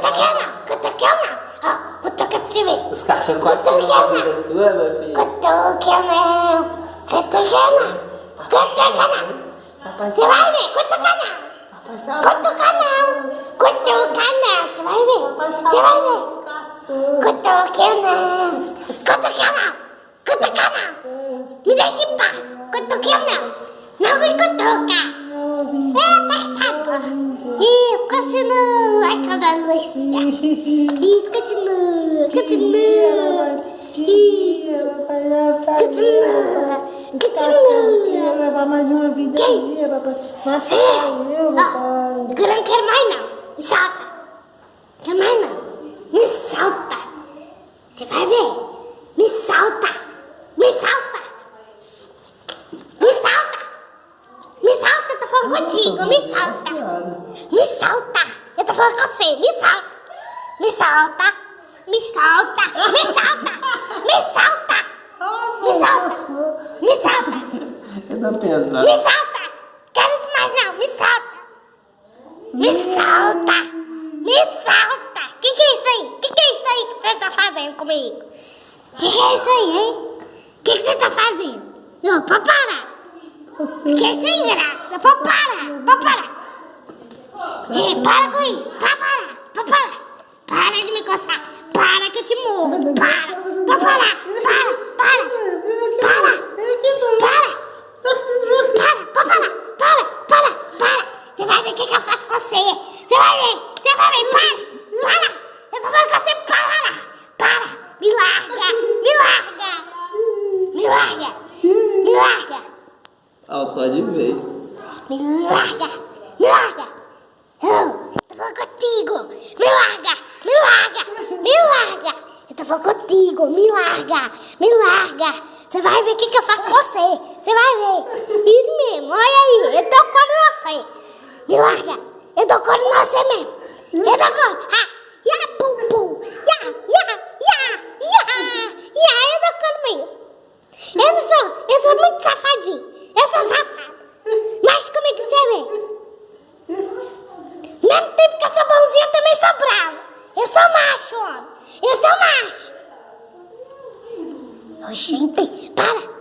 Cotoquena, cotoquena. ah cotoca primeiro. Os cachorros quase são vida sua, meu filho. Cotoquena, cotoquena, cotoquena. Você vai ver, cotoquena. Cotoquena, cotoquena. Você vai ver, você vai ver. Cotoquena, cotoquena, cotoquena. Me deixe em paz, cotoquena. Não me cutuca. É, a tartaruga pô. Continua. Ai, que delícia. Isso, continua, continua. Isso, continua, continua. levar mais uma vida Quem? aí, papai. Mas só eu, papai. agora não quero mais não. Me solta. Quer mais não. Me solta. Você vai ver. Me solta. Me solta. Me solta. Me solta, tô falando contigo. Me solta. Me solta. Tô falando com você. Me solta. Me solta. Me solta. Me solta. Me solta. Me solta. Me solta. Eu tô pensando. Me solta. Quero isso mais não. Me solta. Me solta. Me solta. Que que é isso aí? Que que é isso aí que você tá fazendo comigo? Que que é isso aí, hein? Que que você tá fazendo? Não, pra parar. Que é sem graça. Pra parar. Pra parar. E para com isso. Para, para, para, para. Para de me coçar. Para que eu te morro. Para. Para, para, para, para. Para. Para. Para, para, para, para, para. Você vai ver o que, que eu faço com você. Você vai ver. Você vai ver. Para, para. Eu vou fazer com você. Para. Para. Me larga. Me larga. Me larga. Me larga. Ah, o Todd veio. Me larga. Me larga. Eu tô falando contigo! Me larga! Me larga! Me larga! Eu tô falando contigo! Me larga! Me larga! Você vai ver o que, que eu faço com você! Você vai ver! Isso mesmo! Olha aí! Eu cor em você! Me larga! Eu cor em você mesmo! Eu dou cor! Ah! Ya! Pum! Pum! Ya! Ya! Ya! Ya! Ya! Eu dou cor mesmo! Eu sou! Eu sou muito safadinho! macho, homem. Eu sou macho. Oi, gente, para.